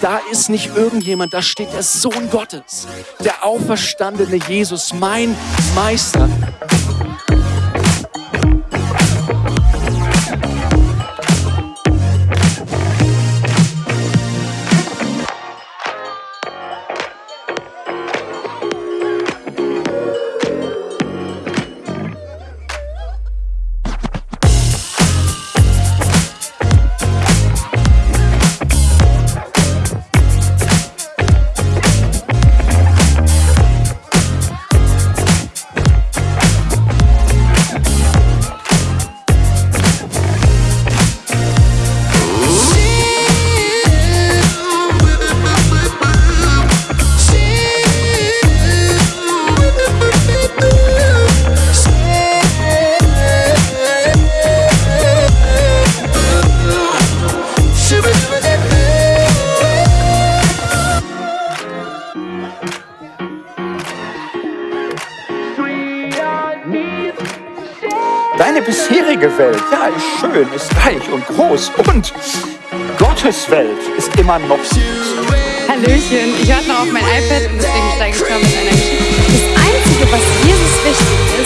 da ist nicht irgendjemand, da steht der Sohn Gottes, der auferstandene Jesus, mein Meister. Deine bisherige Welt, ja, ist schön, ist reich und groß und Gottes Welt ist immer noch süß. Hallöchen, ich warte noch auf mein iPad und deswegen steige ich mal mit einer Geschichte. Das Einzige, was Jesus wichtig ist,